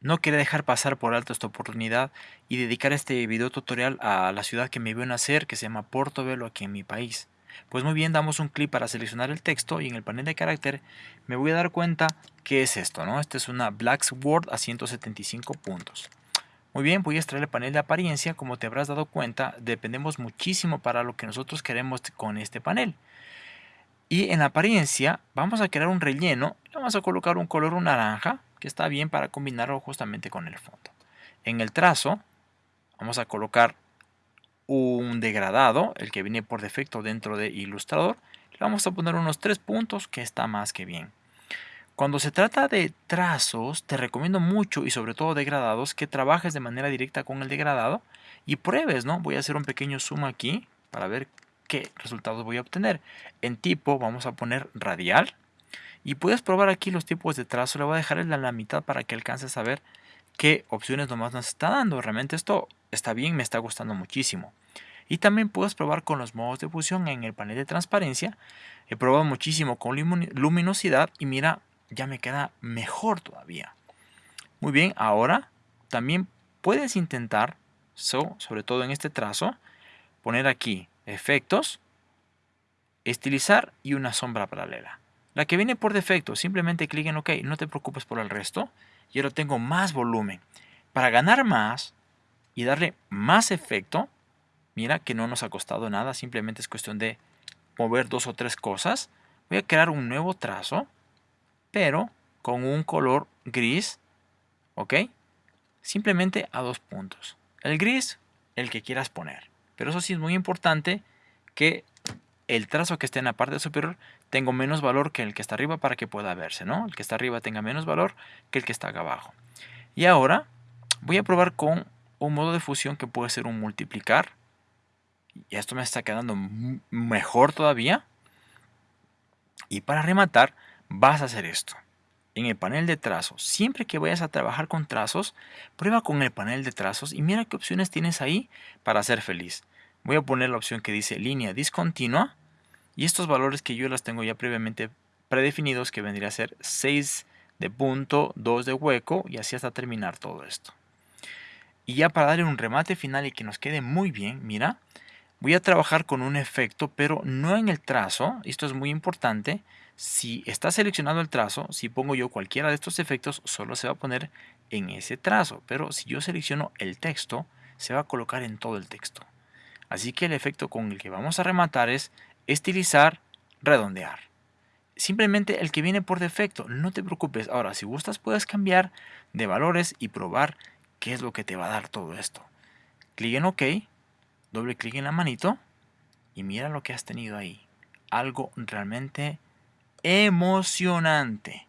No quería dejar pasar por alto esta oportunidad y dedicar este video tutorial a la ciudad que me vio nacer, que se llama Portobelo aquí en mi país. Pues muy bien, damos un clic para seleccionar el texto y en el panel de carácter me voy a dar cuenta que es esto, ¿no? Esta es una Blacksword a 175 puntos. Muy bien, voy a extraer el panel de apariencia. Como te habrás dado cuenta, dependemos muchísimo para lo que nosotros queremos con este panel. Y en apariencia vamos a crear un relleno. vamos a colocar un color naranja que está bien para combinarlo justamente con el fondo. En el trazo vamos a colocar un degradado, el que viene por defecto dentro de Illustrator. Le vamos a poner unos tres puntos que está más que bien. Cuando se trata de trazos, te recomiendo mucho y sobre todo degradados que trabajes de manera directa con el degradado y pruebes, ¿no? Voy a hacer un pequeño zoom aquí para ver qué resultados voy a obtener. En tipo vamos a poner radial y puedes probar aquí los tipos de trazo. Le voy a dejar en la mitad para que alcances a ver qué opciones nomás nos está dando. Realmente esto está bien, me está gustando muchísimo. Y también puedes probar con los modos de fusión en el panel de transparencia. He probado muchísimo con luminosidad y mira, ya me queda mejor todavía. Muy bien, ahora también puedes intentar, sobre todo en este trazo, poner aquí efectos, estilizar y una sombra paralela. La que viene por defecto, simplemente clic en OK, no te preocupes por el resto. Y ahora tengo más volumen. Para ganar más y darle más efecto, mira que no nos ha costado nada, simplemente es cuestión de mover dos o tres cosas. Voy a crear un nuevo trazo, pero con un color gris, ¿ok? Simplemente a dos puntos. El gris, el que quieras poner. Pero eso sí es muy importante que el trazo que esté en la parte superior tenga menos valor que el que está arriba para que pueda verse, ¿no? El que está arriba tenga menos valor que el que está acá abajo. Y ahora voy a probar con un modo de fusión que puede ser un multiplicar. Y esto me está quedando mejor todavía. Y para rematar, vas a hacer esto. En el panel de trazos, siempre que vayas a trabajar con trazos, prueba con el panel de trazos y mira qué opciones tienes ahí para ser feliz. Voy a poner la opción que dice línea discontinua y estos valores que yo las tengo ya previamente predefinidos que vendría a ser 6 de punto, 2 de hueco y así hasta terminar todo esto. Y ya para darle un remate final y que nos quede muy bien, mira, voy a trabajar con un efecto, pero no en el trazo. Esto es muy importante. Si está seleccionado el trazo, si pongo yo cualquiera de estos efectos, solo se va a poner en ese trazo. Pero si yo selecciono el texto, se va a colocar en todo el texto. Así que el efecto con el que vamos a rematar es estilizar, redondear. Simplemente el que viene por defecto, no te preocupes. Ahora, si gustas, puedes cambiar de valores y probar qué es lo que te va a dar todo esto. Clic en OK, doble clic en la manito y mira lo que has tenido ahí. Algo realmente emocionante.